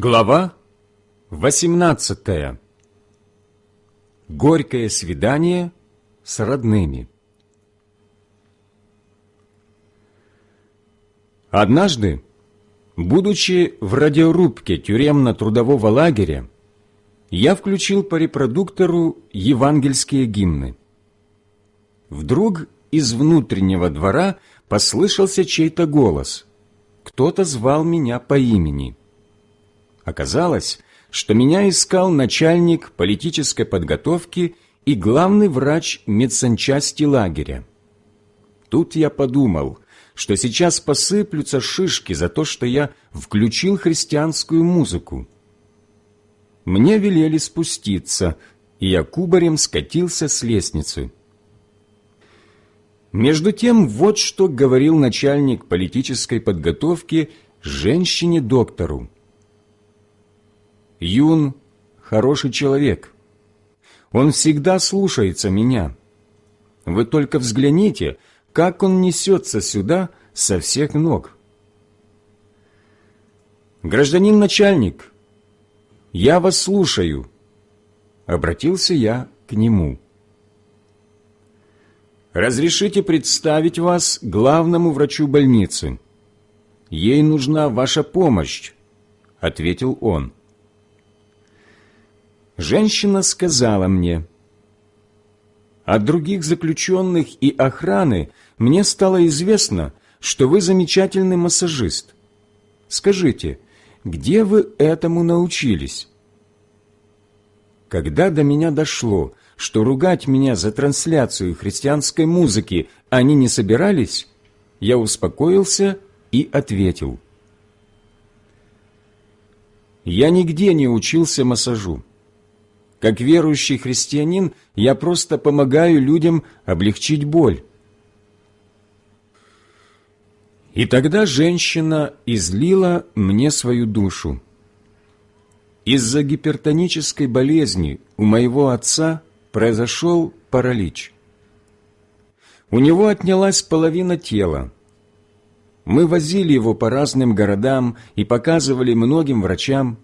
Глава 18. Горькое свидание с родными. Однажды, будучи в радиорубке тюремно-трудового лагеря, я включил по репродуктору евангельские гимны. Вдруг из внутреннего двора послышался чей-то голос. Кто-то звал меня по имени. Оказалось, что меня искал начальник политической подготовки и главный врач медсанчасти лагеря. Тут я подумал, что сейчас посыплются шишки за то, что я включил христианскую музыку. Мне велели спуститься, и я кубарем скатился с лестницы. Между тем, вот что говорил начальник политической подготовки женщине-доктору. Юн – хороший человек. Он всегда слушается меня. Вы только взгляните, как он несется сюда со всех ног. Гражданин начальник, я вас слушаю. Обратился я к нему. Разрешите представить вас главному врачу больницы. Ей нужна ваша помощь, ответил он. Женщина сказала мне, «От других заключенных и охраны мне стало известно, что вы замечательный массажист. Скажите, где вы этому научились?» Когда до меня дошло, что ругать меня за трансляцию христианской музыки они не собирались, я успокоился и ответил. «Я нигде не учился массажу. Как верующий христианин я просто помогаю людям облегчить боль. И тогда женщина излила мне свою душу. Из-за гипертонической болезни у моего отца произошел паралич. У него отнялась половина тела. Мы возили его по разным городам и показывали многим врачам.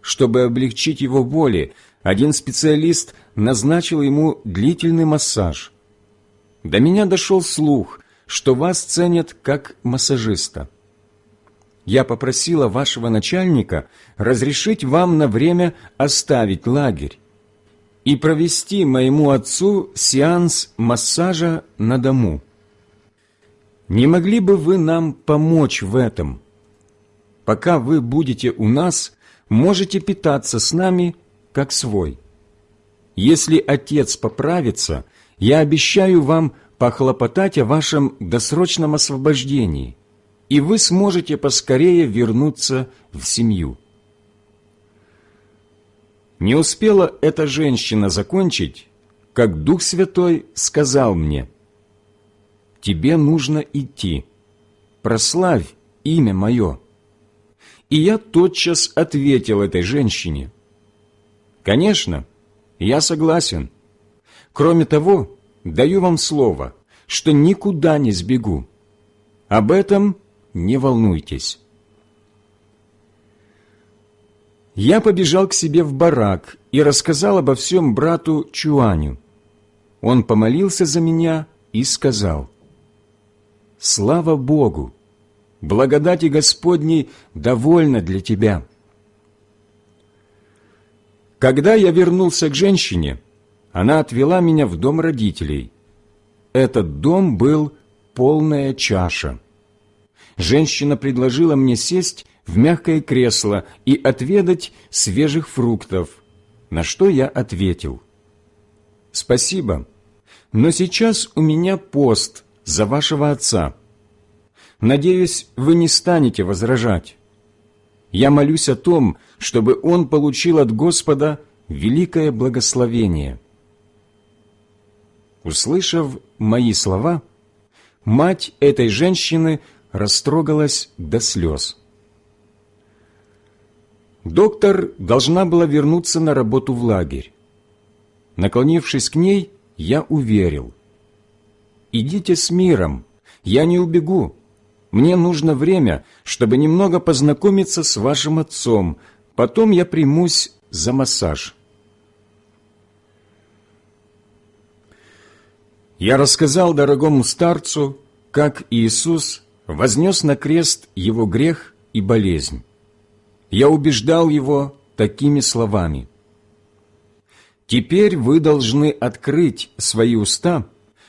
Чтобы облегчить его боли, один специалист назначил ему длительный массаж. До меня дошел слух, что вас ценят как массажиста. Я попросила вашего начальника разрешить вам на время оставить лагерь и провести моему отцу сеанс массажа на дому. Не могли бы вы нам помочь в этом? Пока вы будете у нас, можете питаться с нами как свой. Если Отец поправится, я обещаю вам похлопотать о вашем досрочном освобождении, и вы сможете поскорее вернуться в семью». Не успела эта женщина закончить, как Дух Святой сказал мне, «Тебе нужно идти, прославь имя Мое». И я тотчас ответил этой женщине – Конечно, я согласен. Кроме того, даю вам слово, что никуда не сбегу. Об этом не волнуйтесь. Я побежал к себе в барак и рассказал обо всем брату Чуаню. Он помолился за меня и сказал, «Слава Богу! Благодати Господней довольна для тебя». Когда я вернулся к женщине, она отвела меня в дом родителей. Этот дом был полная чаша. Женщина предложила мне сесть в мягкое кресло и отведать свежих фруктов, на что я ответил. «Спасибо, но сейчас у меня пост за вашего отца. Надеюсь, вы не станете возражать». Я молюсь о том, чтобы он получил от Господа великое благословение. Услышав мои слова, мать этой женщины растрогалась до слез. Доктор должна была вернуться на работу в лагерь. Наклонившись к ней, я уверил. «Идите с миром, я не убегу, мне нужно время, чтобы немного познакомиться с вашим отцом, Потом я примусь за массаж. Я рассказал дорогому старцу, как Иисус вознес на крест его грех и болезнь. Я убеждал его такими словами. «Теперь вы должны открыть свои уста,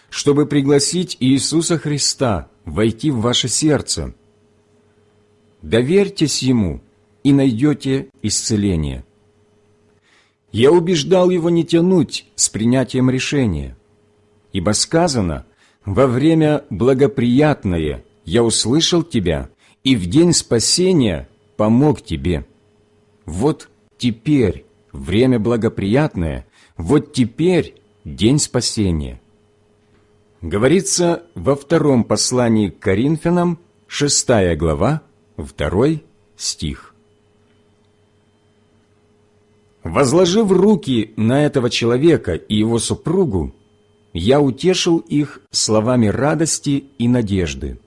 чтобы пригласить Иисуса Христа войти в ваше сердце. Доверьтесь Ему и найдете исцеление». Я убеждал его не тянуть с принятием решения – Ибо сказано, «Во время благоприятное я услышал тебя, и в день спасения помог тебе». Вот теперь время благоприятное, вот теперь день спасения. Говорится во втором послании к Коринфянам, шестая глава, второй стих. Возложив руки на этого человека и его супругу, я утешил их словами радости и надежды.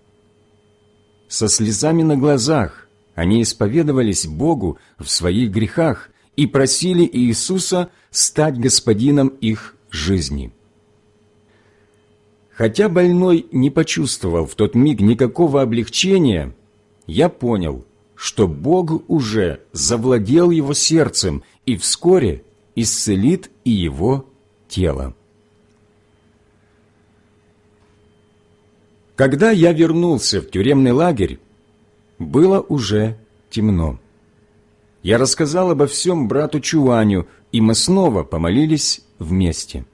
Со слезами на глазах они исповедовались Богу в своих грехах и просили Иисуса стать господином их жизни. Хотя больной не почувствовал в тот миг никакого облегчения, я понял, что Бог уже завладел его сердцем и вскоре исцелит и его тело. Когда я вернулся в тюремный лагерь, было уже темно. Я рассказал обо всем брату Чуаню, и мы снова помолились вместе.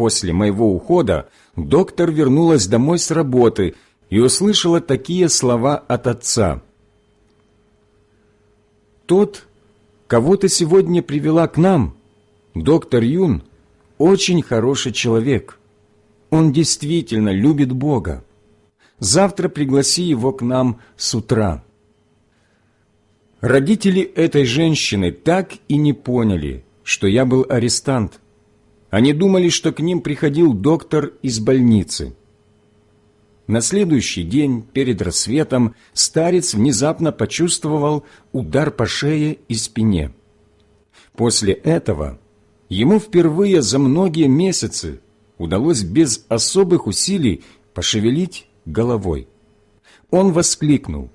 После моего ухода доктор вернулась домой с работы и услышала такие слова от отца. «Тот, кого ты сегодня привела к нам, доктор Юн, очень хороший человек. Он действительно любит Бога. Завтра пригласи его к нам с утра. Родители этой женщины так и не поняли, что я был арестант. Они думали, что к ним приходил доктор из больницы. На следующий день, перед рассветом, старец внезапно почувствовал удар по шее и спине. После этого ему впервые за многие месяцы удалось без особых усилий пошевелить головой. Он воскликнул.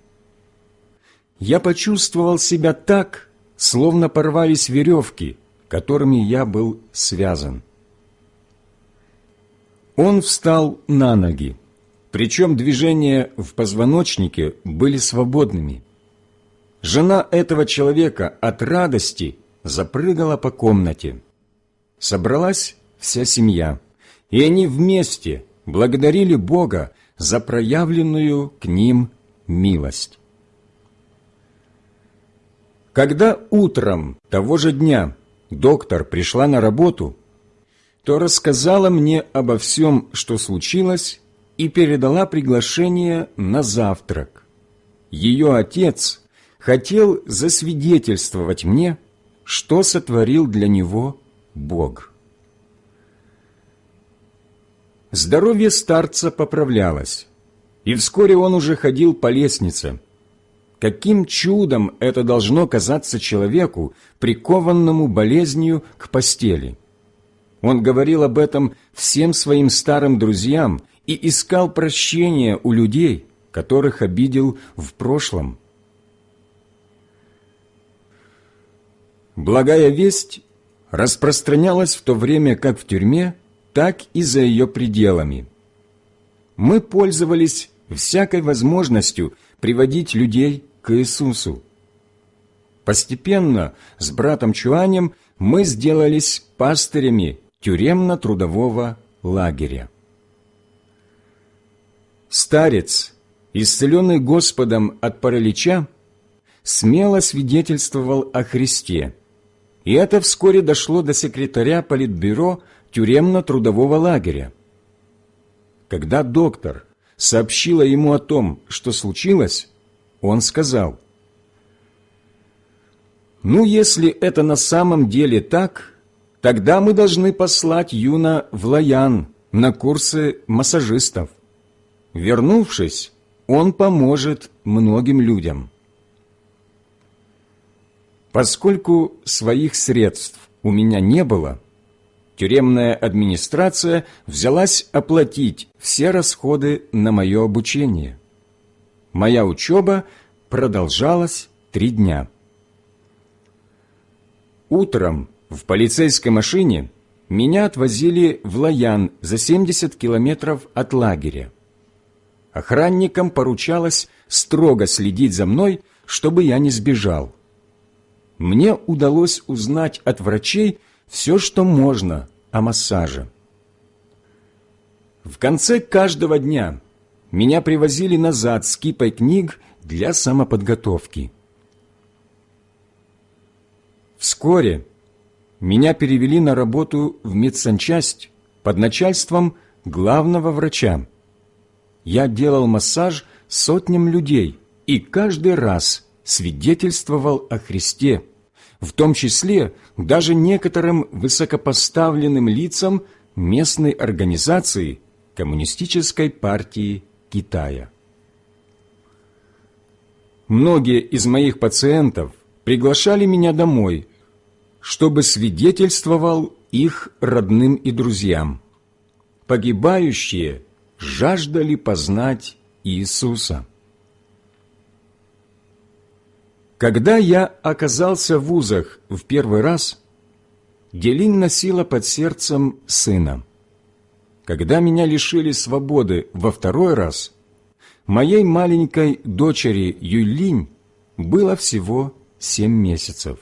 «Я почувствовал себя так, словно порвались веревки, которыми я был связан». Он встал на ноги, причем движения в позвоночнике были свободными. Жена этого человека от радости запрыгала по комнате. Собралась вся семья и они вместе благодарили Бога за проявленную к ним милость. Когда утром того же дня доктор пришла на работу, то рассказала мне обо всем, что случилось, и передала приглашение на завтрак. Ее отец хотел засвидетельствовать мне, что сотворил для него Бог. Здоровье старца поправлялось, и вскоре он уже ходил по лестнице. Каким чудом это должно казаться человеку, прикованному болезнью к постели? Он говорил об этом всем своим старым друзьям и искал прощения у людей, которых обидел в прошлом. Благая весть распространялась в то время как в тюрьме, так и за ее пределами. Мы пользовались всякой возможностью приводить людей к Иисусу. Постепенно с братом Чуанем мы сделались пастырями тюремно-трудового лагеря. Старец, исцеленный Господом от паралича, смело свидетельствовал о Христе, и это вскоре дошло до секретаря Политбюро тюремно-трудового лагеря. Когда доктор сообщила ему о том, что случилось, он сказал, «Ну, если это на самом деле так, тогда мы должны послать Юна в Лаян на курсы массажистов. Вернувшись, он поможет многим людям». Поскольку своих средств у меня не было, тюремная администрация взялась оплатить все расходы на мое обучение. Моя учеба продолжалась три дня. Утром в полицейской машине меня отвозили в Лаян за 70 километров от лагеря. Охранникам поручалось строго следить за мной, чтобы я не сбежал. Мне удалось узнать от врачей все, что можно о массаже. В конце каждого дня меня привозили назад с кипой книг для самоподготовки. Вскоре меня перевели на работу в медсанчасть под начальством главного врача. Я делал массаж сотням людей и каждый раз свидетельствовал о Христе, в том числе даже некоторым высокопоставленным лицам местной организации Коммунистической партии Китая. Многие из моих пациентов приглашали меня домой, чтобы свидетельствовал их родным и друзьям. Погибающие жаждали познать Иисуса. Когда я оказался в вузах в первый раз, Делин носила под сердцем сына. Когда меня лишили свободы во второй раз, моей маленькой дочери Юлинь было всего семь месяцев.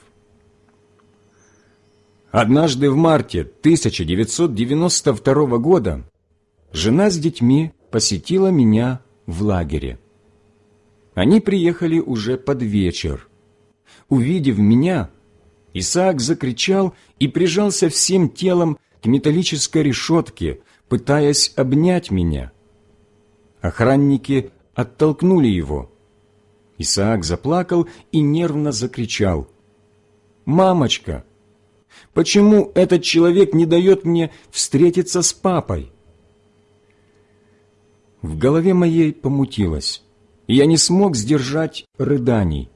Однажды в марте 1992 года жена с детьми посетила меня в лагере. Они приехали уже под вечер. Увидев меня, Исаак закричал и прижался всем телом к металлической решетке, пытаясь обнять меня. Охранники оттолкнули его. Исаак заплакал и нервно закричал. «Мамочка, почему этот человек не дает мне встретиться с папой?» В голове моей помутилось, и я не смог сдержать рыданий.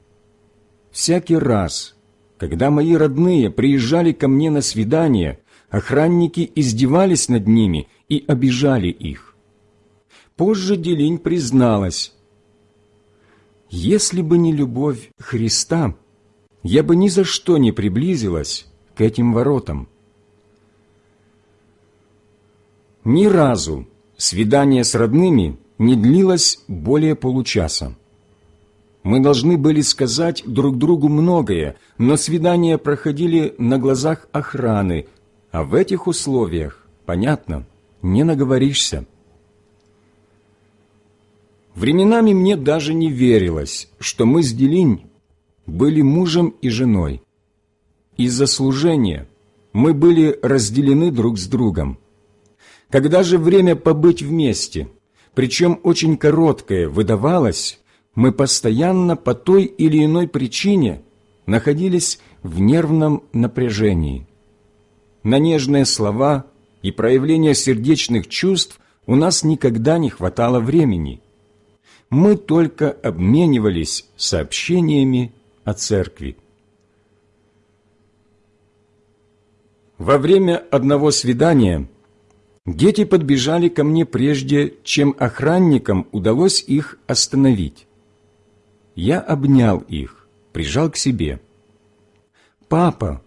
Всякий раз, когда мои родные приезжали ко мне на свидание, охранники издевались над ними и обижали их. Позже Делинь призналась, «Если бы не любовь Христа, я бы ни за что не приблизилась к этим воротам». Ни разу свидание с родными не длилось более получаса. Мы должны были сказать друг другу многое, но свидания проходили на глазах охраны, а в этих условиях, понятно, не наговоришься. Временами мне даже не верилось, что мы с Делинь были мужем и женой. Из-за служения мы были разделены друг с другом. Когда же время побыть вместе, причем очень короткое, выдавалось, мы постоянно по той или иной причине находились в нервном напряжении. На нежные слова и проявление сердечных чувств у нас никогда не хватало времени. Мы только обменивались сообщениями о церкви. Во время одного свидания дети подбежали ко мне прежде, чем охранникам удалось их остановить. Я обнял их, прижал к себе. «Папа,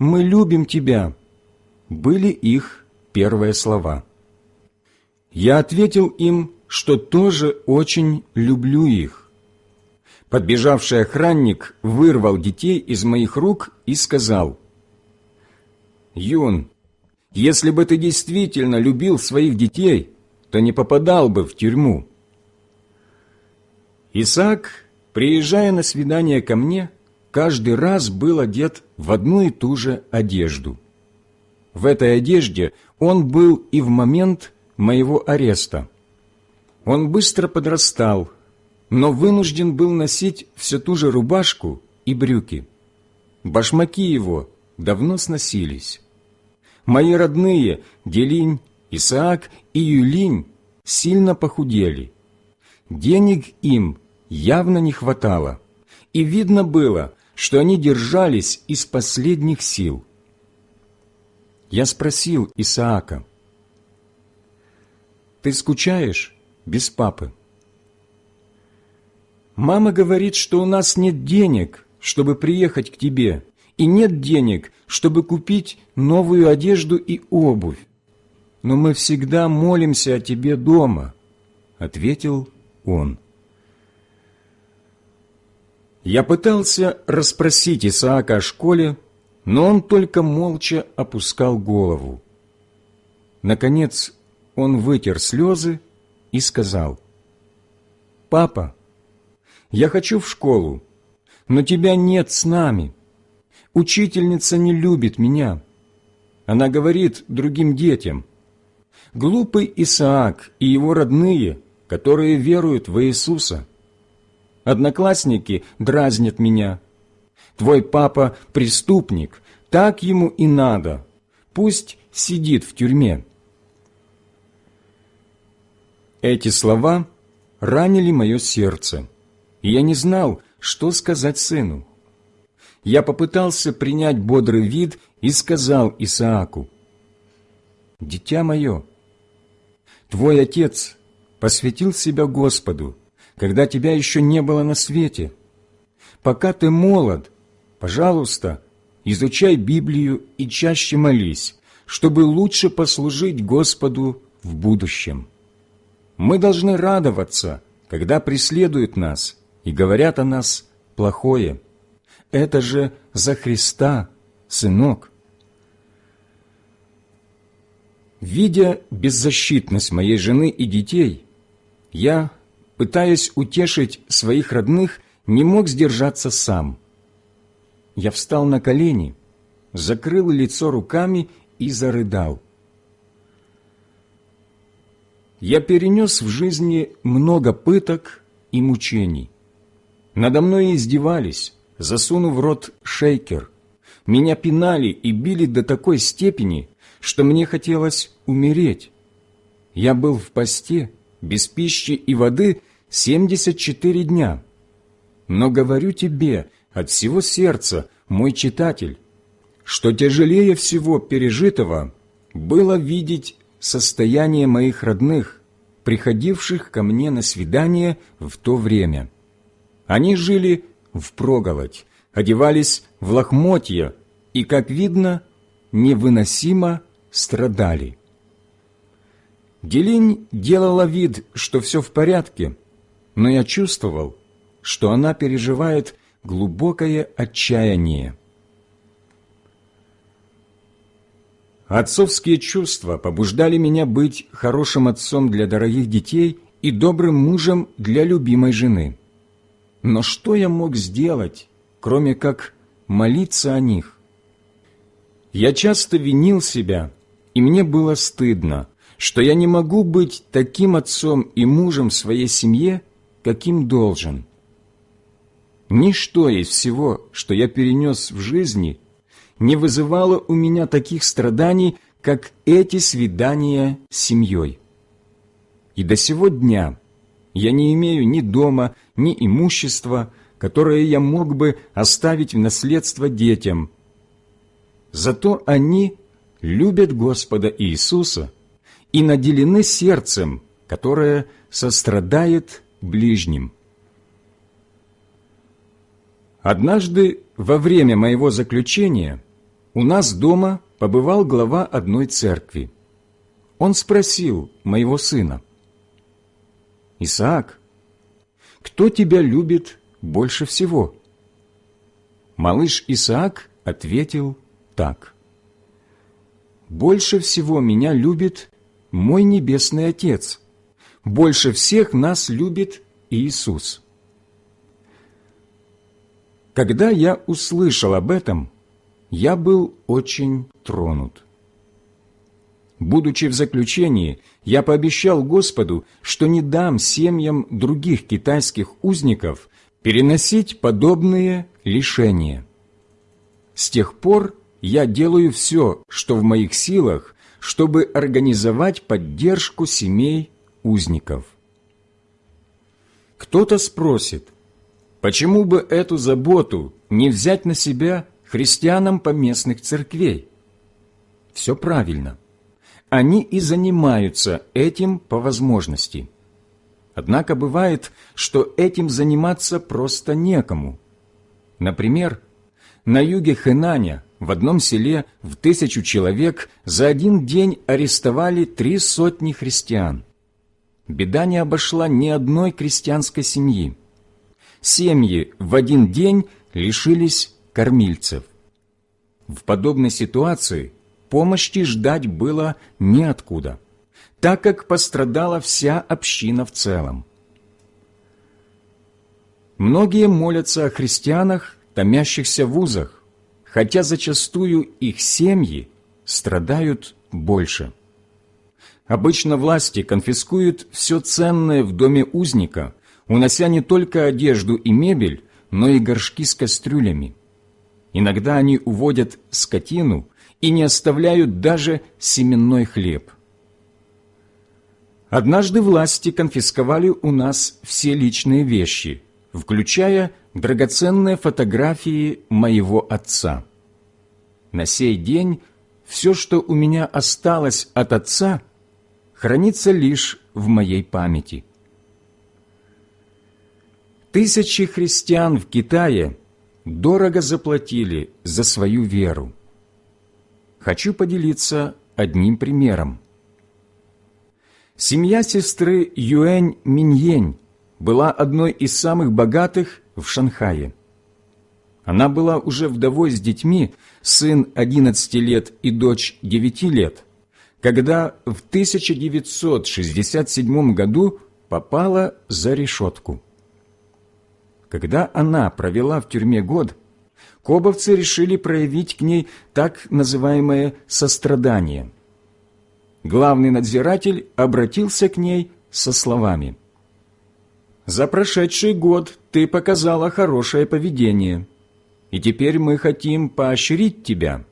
мы любим тебя!» были их первые слова. Я ответил им, что тоже очень люблю их. Подбежавший охранник вырвал детей из моих рук и сказал, «Юн, если бы ты действительно любил своих детей, то не попадал бы в тюрьму». Исаак приезжая на свидание ко мне, каждый раз был одет в одну и ту же одежду. В этой одежде он был и в момент моего ареста. Он быстро подрастал, но вынужден был носить все ту же рубашку и брюки. Башмаки его давно сносились. Мои родные Делинь, Исаак и Юлинь сильно похудели. Денег им явно не хватало, и видно было, что они держались из последних сил. Я спросил Исаака, «Ты скучаешь без папы?» «Мама говорит, что у нас нет денег, чтобы приехать к тебе, и нет денег, чтобы купить новую одежду и обувь. Но мы всегда молимся о тебе дома», — ответил он. Я пытался расспросить Исаака о школе, но он только молча опускал голову. Наконец он вытер слезы и сказал, «Папа, я хочу в школу, но тебя нет с нами. Учительница не любит меня. Она говорит другим детям, глупый Исаак и его родные, которые веруют в Иисуса. Одноклассники дразнят меня. Твой папа – преступник, так ему и надо. Пусть сидит в тюрьме. Эти слова ранили мое сердце, и я не знал, что сказать сыну. Я попытался принять бодрый вид и сказал Исааку, «Дитя мое, твой отец посвятил себя Господу, когда тебя еще не было на свете. Пока ты молод, пожалуйста, изучай Библию и чаще молись, чтобы лучше послужить Господу в будущем. Мы должны радоваться, когда преследуют нас и говорят о нас плохое. Это же за Христа, сынок. Видя беззащитность моей жены и детей, я пытаясь утешить своих родных, не мог сдержаться сам. Я встал на колени, закрыл лицо руками и зарыдал. Я перенес в жизни много пыток и мучений. Надо мной издевались, засунув в рот шейкер. Меня пинали и били до такой степени, что мне хотелось умереть. Я был в посте, без пищи и воды семьдесят четыре дня. Но говорю тебе от всего сердца, мой читатель, что тяжелее всего пережитого было видеть состояние моих родных, приходивших ко мне на свидание в то время. Они жили в проголодь, одевались в лохмотья и, как видно, невыносимо страдали. Делинь делала вид, что все в порядке, но я чувствовал, что она переживает глубокое отчаяние. Отцовские чувства побуждали меня быть хорошим отцом для дорогих детей и добрым мужем для любимой жены. Но что я мог сделать, кроме как молиться о них? Я часто винил себя, и мне было стыдно, что я не могу быть таким отцом и мужем своей семье, каким должен. Ничто из всего, что я перенес в жизни, не вызывало у меня таких страданий, как эти свидания с семьей. И до сего дня я не имею ни дома, ни имущества, которое я мог бы оставить в наследство детям. Зато они любят Господа Иисуса и наделены сердцем, которое сострадает ближним. Однажды во время моего заключения у нас дома побывал глава одной церкви. Он спросил моего сына, «Исаак, кто тебя любит больше всего?» Малыш Исаак ответил так. «Больше всего меня любит мой Небесный Отец, больше всех нас любит Иисус. Когда я услышал об этом, я был очень тронут. Будучи в заключении, я пообещал Господу, что не дам семьям других китайских узников переносить подобные лишения. С тех пор я делаю все, что в моих силах, чтобы организовать поддержку семей узников. Кто-то спросит, почему бы эту заботу не взять на себя христианам поместных церквей? Все правильно. Они и занимаются этим по возможности. Однако бывает, что этим заниматься просто некому. Например, на юге Хэнаня в одном селе в тысячу человек за один день арестовали три сотни христиан. Беда не обошла ни одной крестьянской семьи. Семьи в один день лишились кормильцев. В подобной ситуации помощи ждать было неоткуда, так как пострадала вся община в целом. Многие молятся о христианах, томящихся в узах, хотя зачастую их семьи страдают больше. Обычно власти конфискуют все ценное в доме узника, унося не только одежду и мебель, но и горшки с кастрюлями. Иногда они уводят скотину и не оставляют даже семенной хлеб. Однажды власти конфисковали у нас все личные вещи, включая драгоценные фотографии моего отца. На сей день все, что у меня осталось от отца, хранится лишь в моей памяти. Тысячи христиан в Китае дорого заплатили за свою веру хочу поделиться одним примером. Семья сестры Юэнь Миньень была одной из самых богатых в Шанхае. Она была уже вдовой с детьми, сын 11 лет и дочь 9 лет, когда в 1967 году попала за решетку. Когда она провела в тюрьме год, кобовцы решили проявить к ней так называемое сострадание. Главный надзиратель обратился к ней со словами «За прошедший год ты показала хорошее поведение, и теперь мы хотим поощрить тебя.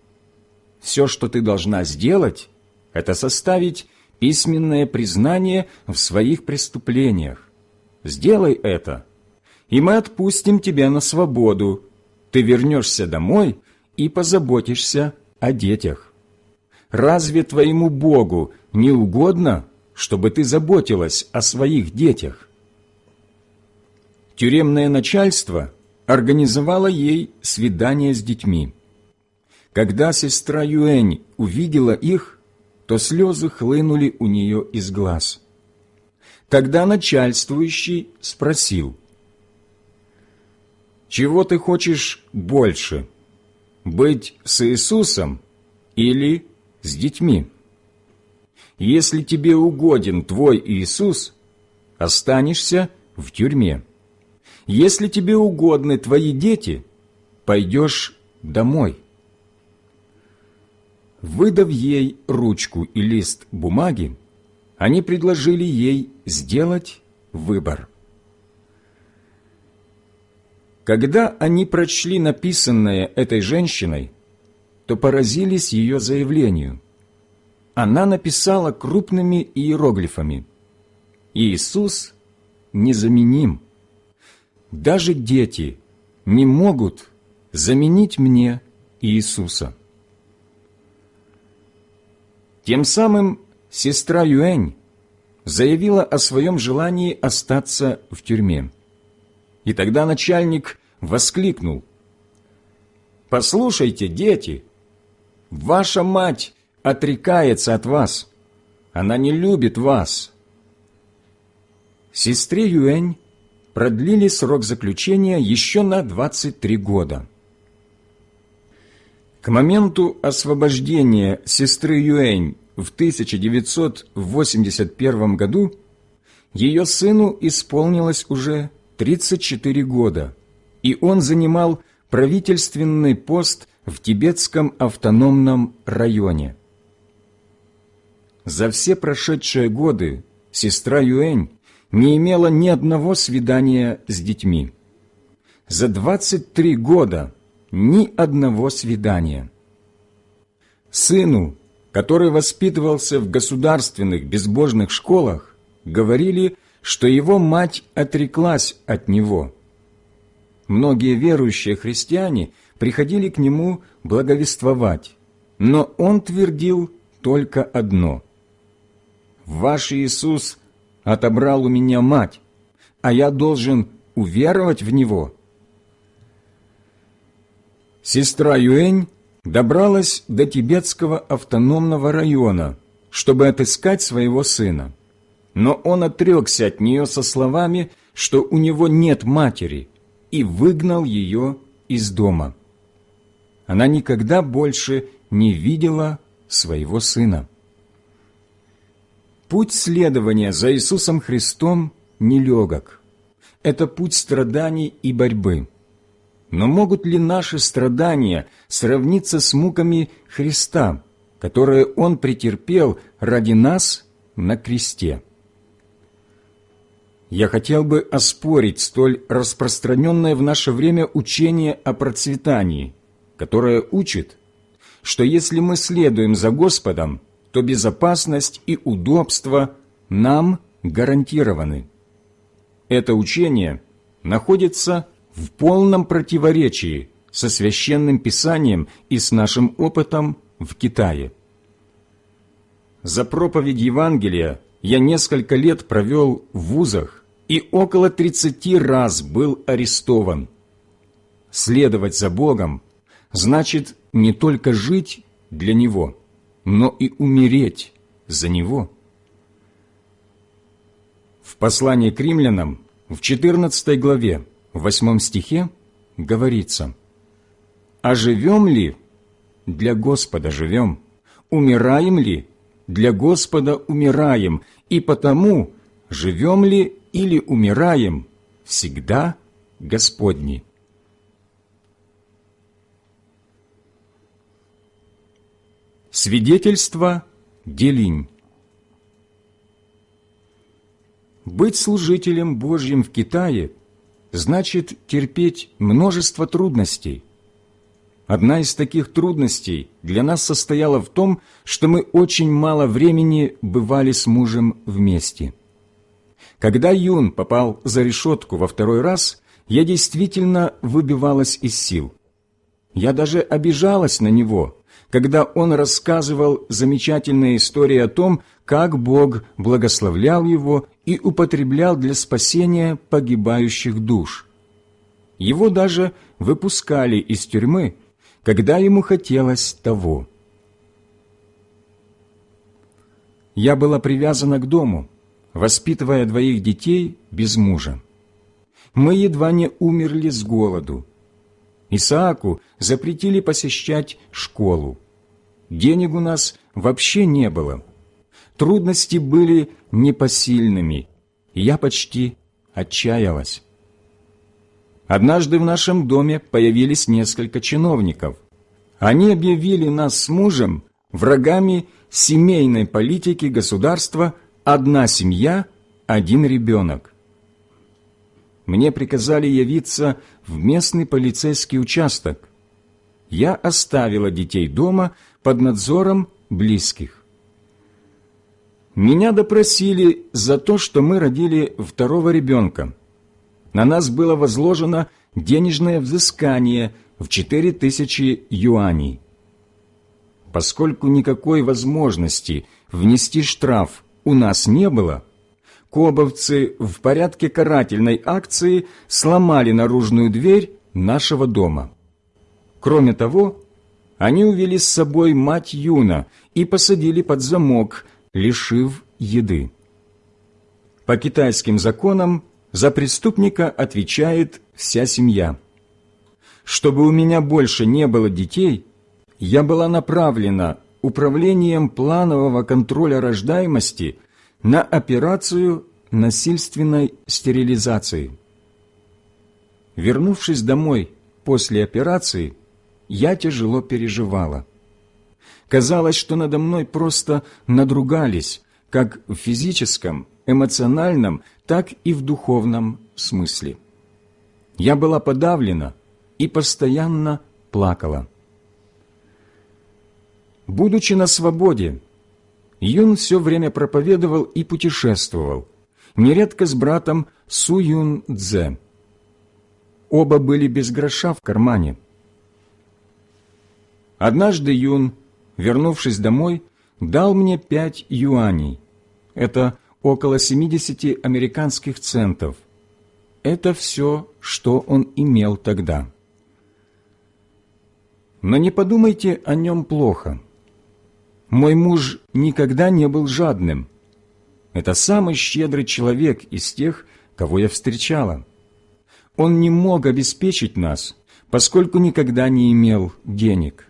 Все, что ты должна сделать, это составить письменное признание в своих преступлениях. Сделай это, и мы отпустим тебя на свободу, ты вернешься домой и позаботишься о детях. Разве твоему Богу не угодно, чтобы ты заботилась о своих детях? Тюремное начальство организовало ей свидание с детьми. Когда сестра Юэнь увидела их, то слезы хлынули у нее из глаз. Тогда начальствующий спросил – чего ты хочешь больше? Быть с Иисусом или с детьми? Если тебе угоден твой Иисус, останешься в тюрьме. Если тебе угодны твои дети, пойдешь домой. Выдав ей ручку и лист бумаги, они предложили ей сделать выбор. Когда они прочли написанное этой женщиной, то поразились ее заявлению. Она написала крупными иероглифами «Иисус незаменим. Даже дети не могут заменить мне Иисуса». Тем самым сестра Юэнь заявила о своем желании остаться в тюрьме. И тогда начальник воскликнул. «Послушайте, дети, ваша мать отрекается от вас. Она не любит вас». Сестре Юэнь продлили срок заключения еще на 23 года. К моменту освобождения сестры Юэнь в 1981 году ее сыну исполнилось уже 34 года, и он занимал правительственный пост в Тибетском автономном районе. За все прошедшие годы сестра Юэнь не имела ни одного свидания с детьми. За 23 года ни одного свидания. Сыну, который воспитывался в государственных безбожных школах, говорили – что его мать отреклась от него. многие верующие христиане приходили к нему благовествовать, но он твердил только одно. «Ваш Иисус отобрал у меня мать, а я должен уверовать в Него». Сестра Юэнь добралась до тибетского автономного района, чтобы отыскать своего сына. Но он отрекся от нее со словами, что у него нет матери, и выгнал ее из дома. Она никогда больше не видела своего сына. Путь следования за Иисусом Христом нелегок. Это путь страданий и борьбы. Но могут ли наши страдания сравниться с муками Христа, которые Он претерпел ради нас на кресте? Я хотел бы оспорить столь распространенное в наше время учение о процветании, которое учит, что если мы следуем за Господом, то безопасность и удобство нам гарантированы. Это учение находится в полном противоречии со Священным Писанием и с нашим опытом в Китае. За проповедь Евангелия я несколько лет провел в вузах и около 30 раз был арестован. Следовать за Богом значит не только жить для Него, но и умереть за Него. В послании к римлянам в 14 главе в восьмом стихе говорится «А живем ли? Для Господа живем. Умираем ли? Для Господа умираем. И потому, живем ли или умираем, всегда Господни». Свидетельство Делинь Быть служителем Божьим в Китае значит терпеть множество трудностей. Одна из таких трудностей для нас состояла в том, что мы очень мало времени бывали с мужем вместе. Когда Юн попал за решетку во второй раз, я действительно выбивалась из сил. Я даже обижалась на него, когда он рассказывал замечательные истории о том, как Бог благословлял его и употреблял для спасения погибающих душ. Его даже выпускали из тюрьмы, когда ему хотелось того. Я была привязана к дому, воспитывая двоих детей без мужа. Мы едва не умерли с голоду. Исааку запретили посещать школу. Денег у нас вообще не было. Трудности были непосильными, я почти отчаялась. Однажды в нашем доме появились несколько чиновников. Они объявили нас с мужем врагами семейной политики государства «одна семья, один ребенок». Мне приказали явиться в местный полицейский участок. Я оставила детей дома под надзором близких. Меня допросили за то, что мы родили второго ребенка. На нас было возложено денежное взыскание в четыре тысячи юаней. Поскольку никакой возможности внести штраф у нас не было, кобовцы в порядке карательной акции сломали наружную дверь нашего дома. Кроме того, они увели с собой мать Юна и посадили под замок – лишив еды. По китайским законам за преступника отвечает вся семья. Чтобы у меня больше не было детей, я была направлена управлением планового контроля рождаемости на операцию насильственной стерилизации. Вернувшись домой после операции, я тяжело переживала. Казалось, что надо мной просто надругались, как в физическом, эмоциональном, так и в духовном смысле. Я была подавлена и постоянно плакала. Будучи на свободе, Юн все время проповедовал и путешествовал, нередко с братом Су Юн Цзэ. оба были без гроша в кармане. Однажды Юн, вернувшись домой, дал мне пять юаней. Это около 70 американских центов. Это все, что он имел тогда. Но не подумайте о нем плохо. Мой муж никогда не был жадным. Это самый щедрый человек из тех, кого я встречала. Он не мог обеспечить нас, поскольку никогда не имел денег.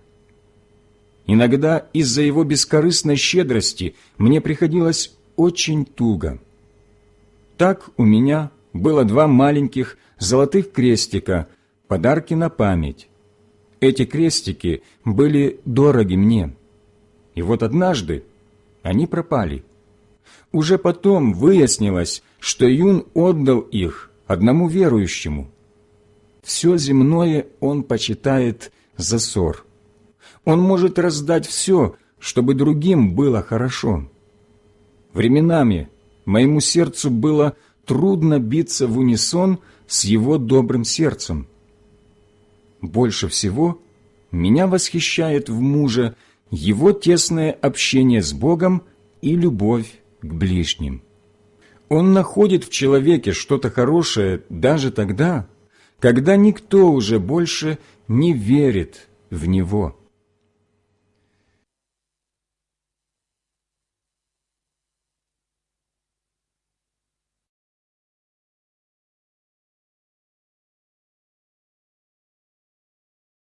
Иногда из-за его бескорыстной щедрости мне приходилось очень туго. Так у меня было два маленьких золотых крестика, подарки на память. Эти крестики были дороги мне. И вот однажды они пропали. Уже потом выяснилось, что Юн отдал их одному верующему. Все земное он почитает за ссор. Он может раздать все, чтобы другим было хорошо. Временами моему сердцу было трудно биться в унисон с его добрым сердцем. Больше всего меня восхищает в муже его тесное общение с Богом и любовь к ближним. Он находит в человеке что-то хорошее даже тогда, когда никто уже больше не верит в него.